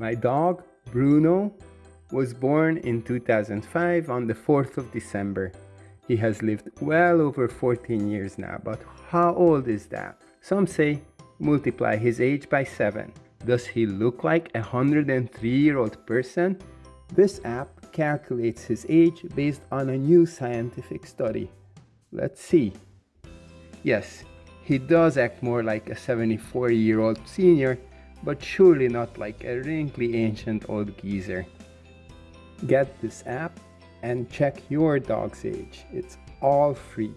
My dog, Bruno, was born in 2005 on the 4th of December. He has lived well over 14 years now, but how old is that? Some say multiply his age by 7. Does he look like a 103 year old person? This app calculates his age based on a new scientific study. Let's see. Yes, he does act more like a 74 year old senior, but surely not like a wrinkly ancient old geezer. Get this app and check your dog's age. It's all free.